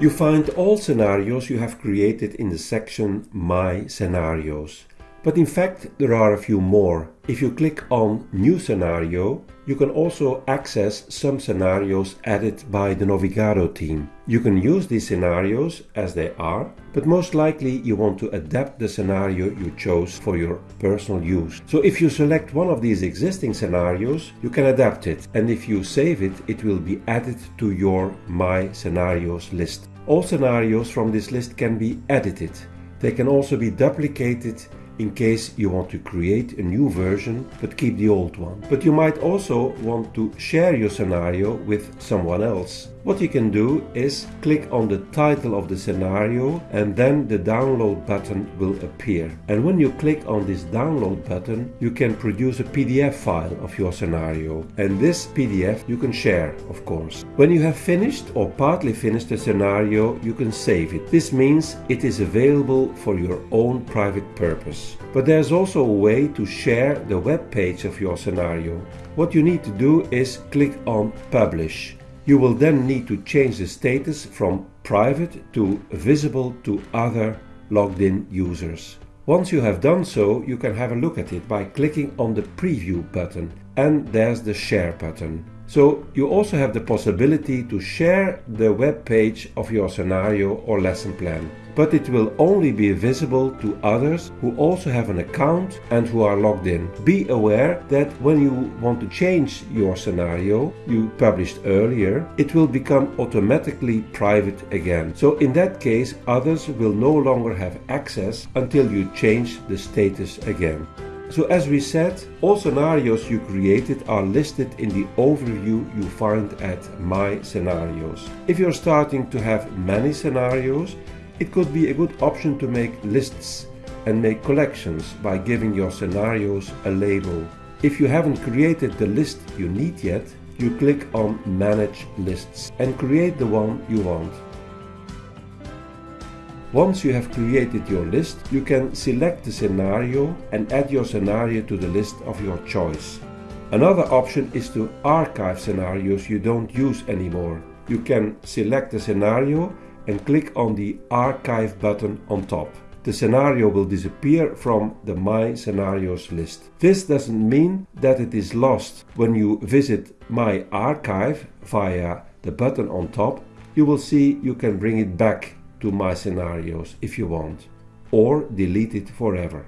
You find all scenarios you have created in the section My Scenarios. But in fact, there are a few more. If you click on New Scenario, you can also access some scenarios added by the Navigado team. You can use these scenarios as they are, but most likely you want to adapt the scenario you chose for your personal use. So if you select one of these existing scenarios, you can adapt it, and if you save it, it will be added to your My Scenarios list. All scenarios from this list can be edited. They can also be duplicated in case you want to create a new version but keep the old one. But you might also want to share your scenario with someone else. What you can do is click on the title of the scenario and then the download button will appear. And when you click on this download button, you can produce a PDF file of your scenario. And this PDF you can share, of course. When you have finished or partly finished the scenario, you can save it. This means it is available for your own private purpose. But there's also a way to share the web page of your scenario. What you need to do is click on Publish. You will then need to change the status from private to visible to other logged in users. Once you have done so, you can have a look at it by clicking on the preview button and there's the share button. So you also have the possibility to share the web page of your scenario or lesson plan but it will only be visible to others who also have an account and who are logged in. Be aware that when you want to change your scenario you published earlier, it will become automatically private again. So in that case, others will no longer have access until you change the status again. So as we said, all scenarios you created are listed in the overview you find at My Scenarios. If you're starting to have many scenarios, it could be a good option to make lists and make collections by giving your scenarios a label. If you haven't created the list you need yet, you click on Manage Lists and create the one you want. Once you have created your list, you can select the scenario and add your scenario to the list of your choice. Another option is to archive scenarios you don't use anymore. You can select the scenario and click on the Archive button on top. The scenario will disappear from the My Scenarios list. This doesn't mean that it is lost. When you visit My Archive via the button on top, you will see you can bring it back to My Scenarios if you want, or delete it forever.